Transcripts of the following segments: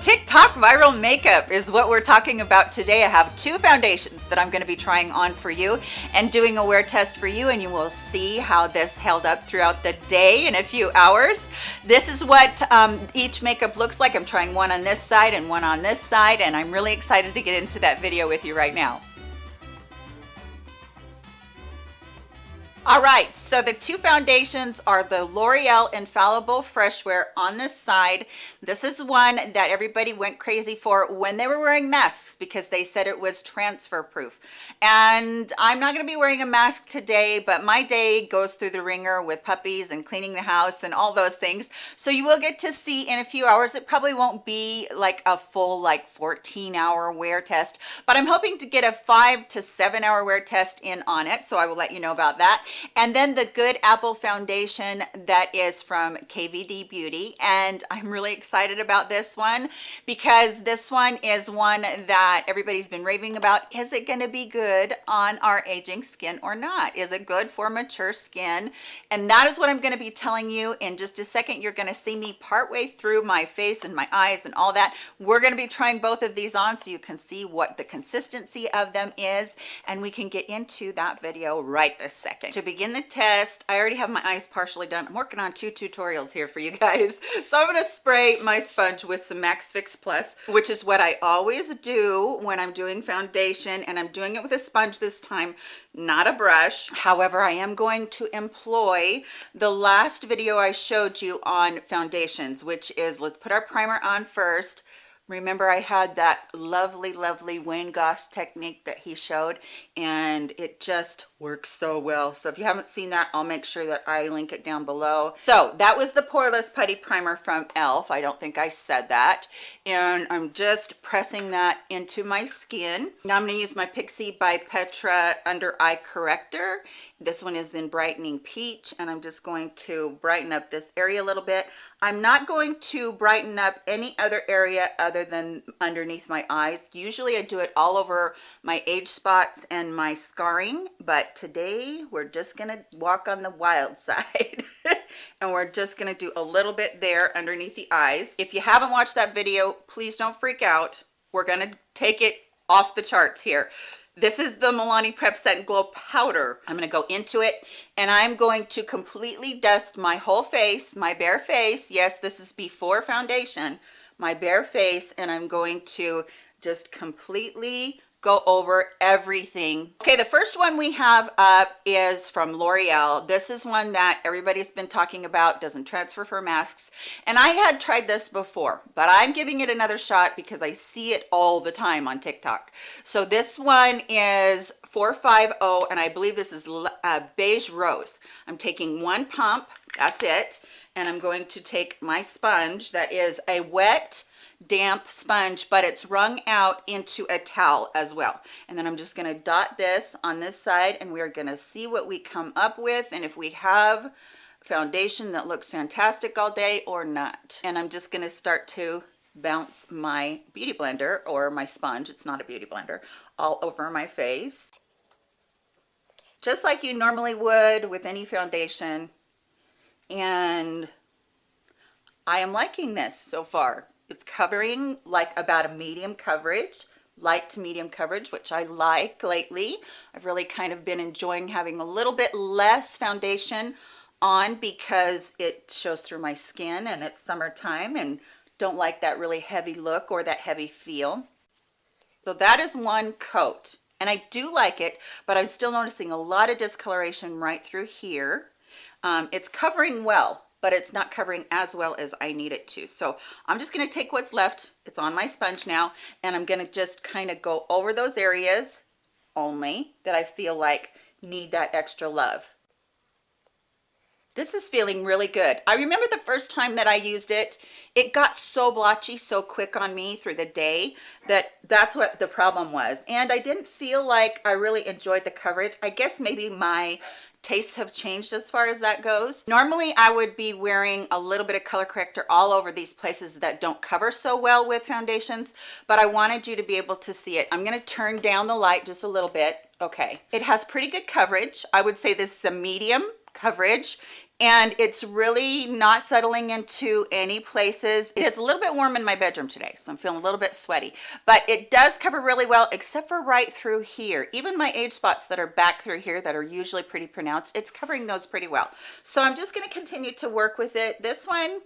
TikTok viral makeup is what we're talking about today. I have two foundations that I'm going to be trying on for you and doing a wear test for you and you will see how this held up throughout the day in a few hours. This is what um, each makeup looks like. I'm trying one on this side and one on this side and I'm really excited to get into that video with you right now. All right, so the two foundations are the L'Oreal Infallible Fresh Wear on this side. This is one that everybody went crazy for when they were wearing masks because they said it was transfer proof. And I'm not gonna be wearing a mask today, but my day goes through the ringer with puppies and cleaning the house and all those things. So you will get to see in a few hours. It probably won't be like a full like 14 hour wear test, but I'm hoping to get a five to seven hour wear test in on it. So I will let you know about that and then the good apple foundation that is from kvd beauty. And i'm really excited about this one because this one is one that everybody's been raving about. Is it going to be good on our aging skin or not? Is it good for mature skin? And that is what i'm going to be telling you in just a second. You're going to see me part way through my face and my eyes and all that. We're going to be trying both of these on so you can see what the consistency of them is. And we can get into that video right this second. To begin the test. I already have my eyes partially done. I'm working on two tutorials here for you guys. So i'm going to spray my sponge with some MAC fix plus which is what i always do when i'm doing foundation and i'm doing it with a sponge this time not a brush. However i am going to employ the last video i showed you on foundations which is let's put our primer on first remember I had that lovely lovely Wayne Goss technique that he showed and it just works so well. So if you haven't seen that I'll make sure that I link it down below. So that was the poreless putty primer from elf I don't think I said that. And I'm just pressing that into my skin. Now I'm going to use my Pixi by Petra under eye corrector this one is in brightening peach and i'm just going to brighten up this area a little bit. I'm not going to brighten up any other area other than underneath my eyes. Usually i do it all over my age spots and my scarring but today we're just gonna walk on the wild side and we're just to do a little bit there underneath the eyes. If you haven't watched that video please don't freak out. We're to take it off the charts here this is the Milani Prep Set Glow Powder. I'm going to go into it and I'm going to completely dust my whole face, my bare face. Yes, this is before foundation, my bare face, and I'm going to just completely go over everything. Okay the first one we have up is from l'oreal. This is one that everybody's been talking about doesn't transfer for masks. And i had tried this before but i'm giving it another shot because i see it all the time on tiktok. So this one is 450 and i believe this is uh, beige rose. I'm taking one pump that's it and i'm going to take my sponge that is a wet damp sponge but it's wrung out into a towel as well. And then i'm just going to dot this on this side and we're going to see what we come up with and if we have foundation that looks fantastic all day or not. And i'm just going to start to bounce my beauty blender or my sponge it's not a beauty blender all over my face. Just like you normally would with any foundation. And I am liking this so far it's covering like about a medium coverage light to medium coverage which i like lately. I've really kind of been enjoying having a little bit less foundation on because it shows through my skin and it's summertime and don't like that really heavy look or that heavy feel. So that is one coat. And i do like it but i'm still noticing a lot of discoloration right through here. Um, it's covering well but it's not covering as well as I need it to. So I'm just to take what's left. It's on my sponge now, and I'm to just kind of go over those areas only that I feel like need that extra love. This is feeling really good. I remember the first time that I used it, it got so blotchy so quick on me through the day that that's what the problem was. And I didn't feel like I really enjoyed the coverage. I guess maybe my tastes have changed as far as that goes normally i would be wearing a little bit of color corrector all over these places that don't cover so well with foundations but i wanted you to be able to see it i'm going to turn down the light just a little bit okay it has pretty good coverage i would say this is a medium coverage and it's really not settling into any places. It is a little bit warm in my bedroom today, so I'm feeling a little bit sweaty, but it does cover really well, except for right through here. Even my age spots that are back through here that are usually pretty pronounced, it's covering those pretty well. So I'm just gonna continue to work with it. This one,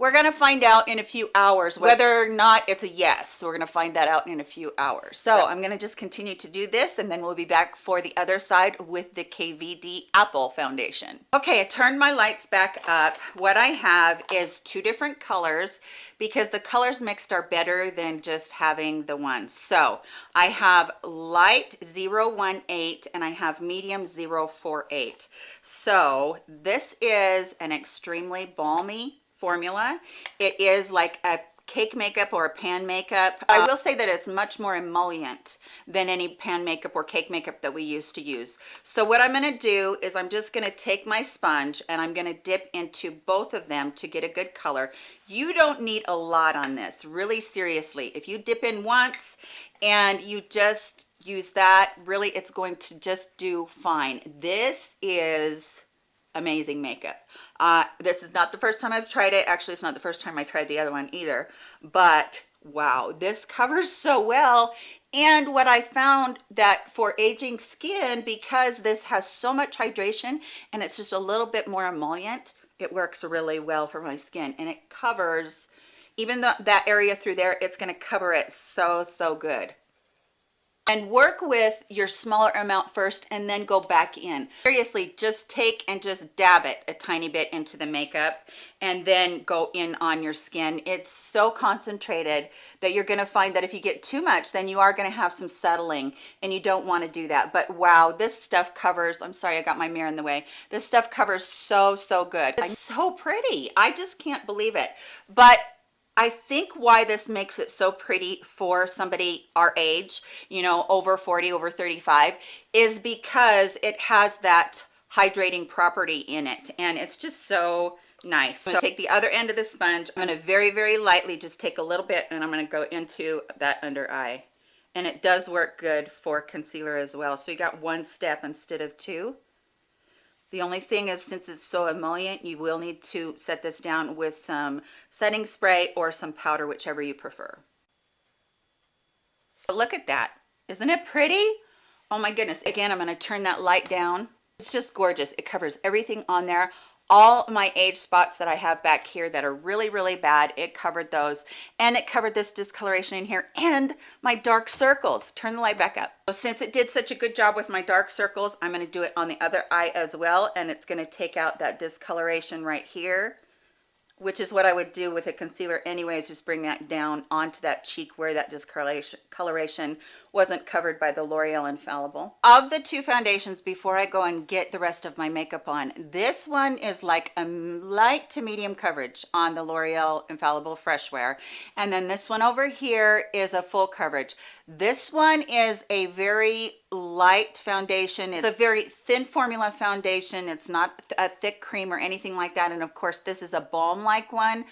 we're going to find out in a few hours whether or not it's a yes. We're going to find that out in a few hours. So, so I'm going to just continue to do this and then we'll be back for the other side with the KVD Apple Foundation. Okay, I turned my lights back up. What I have is two different colors because the colors mixed are better than just having the one. So I have light 018 and I have medium 048. So this is an extremely balmy formula. It is like a cake makeup or a pan makeup. I uh, will say that it's much more emollient than any pan makeup or cake makeup that we used to use. So what I'm gonna do is I'm just gonna take my sponge and I'm gonna dip into both of them to get a good color. You don't need a lot on this, really seriously. If you dip in once and you just use that, really it's going to just do fine. This is amazing makeup. Uh, this is not the first time I've tried it. Actually it's not the first time I tried the other one either. But wow this covers so well. And what I found that for aging skin because this has so much hydration and it's just a little bit more emollient it works really well for my skin. And it covers even though that area through there it's going to cover it so so good and work with your smaller amount first and then go back in. Seriously just take and just dab it a tiny bit into the makeup and then go in on your skin. It's so concentrated that you're going to find that if you get too much then you are going to have some settling and you don't want to do that. But wow this stuff covers i'm sorry i got my mirror in the way. This stuff covers so so good. It's so pretty. I just can't believe it. But I think why this makes it so pretty for somebody our age, you know, over 40, over 35, is because it has that hydrating property in it. And it's just so nice. So take the other end of the sponge. I'm going to very, very lightly just take a little bit and I'm going to go into that under eye. And it does work good for concealer as well. So you got one step instead of two. The only thing is since it's so emollient, you will need to set this down with some setting spray or some powder, whichever you prefer. But look at that. Isn't it pretty? Oh my goodness. Again, I'm going to turn that light down. It's just gorgeous. It covers everything on there all my age spots that I have back here that are really, really bad. It covered those and it covered this discoloration in here and my dark circles. Turn the light back up. So since it did such a good job with my dark circles, I'm going to do it on the other eye as well. And it's going to take out that discoloration right here which is what I would do with a concealer anyways, just bring that down onto that cheek where that discoloration wasn't covered by the L'Oreal Infallible. Of the two foundations, before I go and get the rest of my makeup on, this one is like a light to medium coverage on the L'Oreal Infallible Fresh Wear. And then this one over here is a full coverage. This one is a very light foundation. It's a very thin formula foundation. It's not a thick cream or anything like that. And of course, this is a balm-like one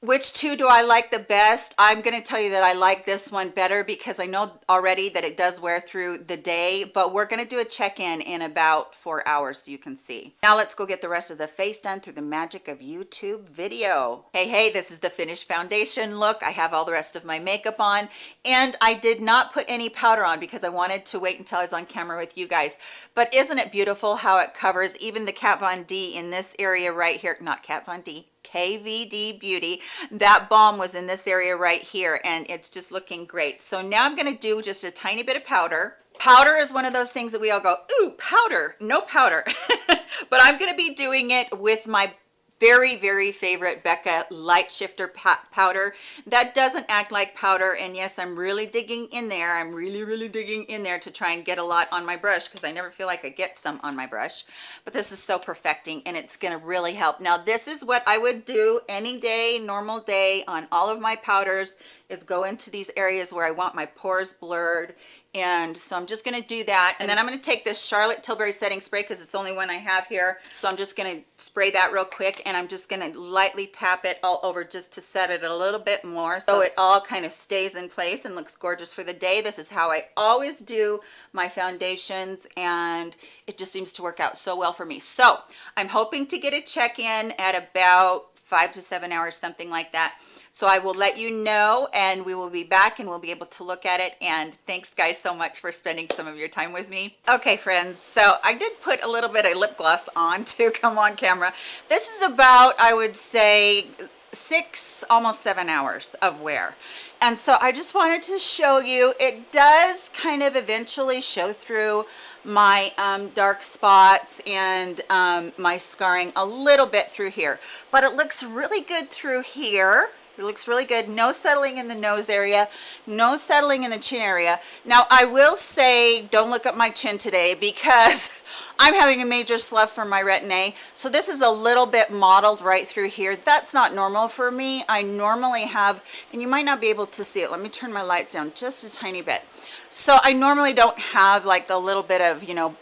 which two do I like the best? I'm going to tell you that I like this one better because I know already that it does wear through the day, but we're going to do a check-in in about four hours so you can see. Now let's go get the rest of the face done through the magic of YouTube video. Hey, hey, this is the finished foundation look. I have all the rest of my makeup on and I did not put any powder on because I wanted to wait until I was on camera with you guys. But isn't it beautiful how it covers even the Kat Von D in this area right here, not Kat Von D, KVD Beauty. That balm was in this area right here and it's just looking great. So now I'm going to do just a tiny bit of powder. Powder is one of those things that we all go, ooh, powder, no powder. but I'm going to be doing it with my very very favorite becca light shifter powder. That doesn't act like powder and yes i'm really digging in there. I'm really really digging in there to try and get a lot on my brush because i never feel like i get some on my brush. But this is so perfecting and it's going to really help. Now this is what i would do any day normal day on all of my powders is go into these areas where i want my pores blurred and so I'm just gonna do that. And then I'm gonna take this Charlotte Tilbury setting spray because it's the only one I have here. So I'm just gonna spray that real quick and I'm just gonna lightly tap it all over just to set it a little bit more so it all kind of stays in place and looks gorgeous for the day. This is how I always do my foundations and it just seems to work out so well for me. So I'm hoping to get a check-in at about five to seven hours something like that so I will let you know and we will be back and we'll be able to look at it. And thanks guys so much for spending some of your time with me. Okay friends, so I did put a little bit of lip gloss on to come on camera. This is about, I would say, six almost seven hours of wear and so i just wanted to show you it does kind of eventually show through my um, dark spots and um, my scarring a little bit through here but it looks really good through here it looks really good. No settling in the nose area, no settling in the chin area. Now, I will say, don't look at my chin today because I'm having a major slough from my retin-A. So this is a little bit mottled right through here. That's not normal for me. I normally have, and you might not be able to see it. Let me turn my lights down just a tiny bit. So I normally don't have like a little bit of, you know,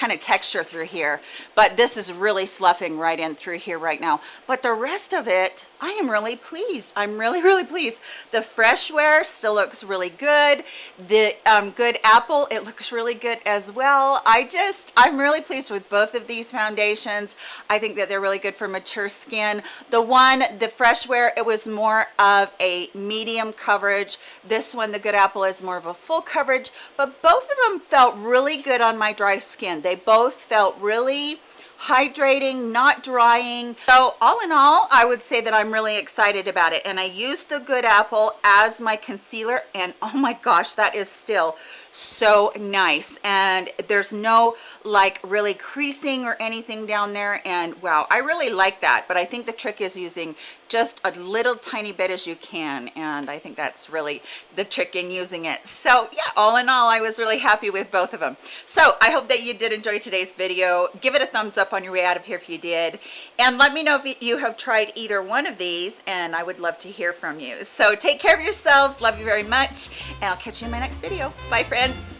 kind of texture through here but this is really sloughing right in through here right now. But the rest of it i am really pleased. I'm really really pleased. The fresh wear still looks really good. The um, good apple it looks really good as well. I just i'm really pleased with both of these foundations. I think that they're really good for mature skin. The one the fresh wear it was more of a medium coverage. This one the good apple is more of a full coverage but both of them felt really good on my dry skin. They both felt really hydrating not drying. So all in all i would say that i'm really excited about it. And i used the good apple as my concealer and oh my gosh that is still so nice. And there's no like really creasing or anything down there. And wow i really like that. But i think the trick is using just a little tiny bit as you can. And i think that's really the trick in using it. So yeah all in all i was really happy with both of them so i hope that you did enjoy today's video. Give it a thumbs up on your way out of here if you did. And let me know if you have tried either one of these and i would love to hear from you. So take care of yourselves. Love you very much and i'll catch you in my next video. Bye friends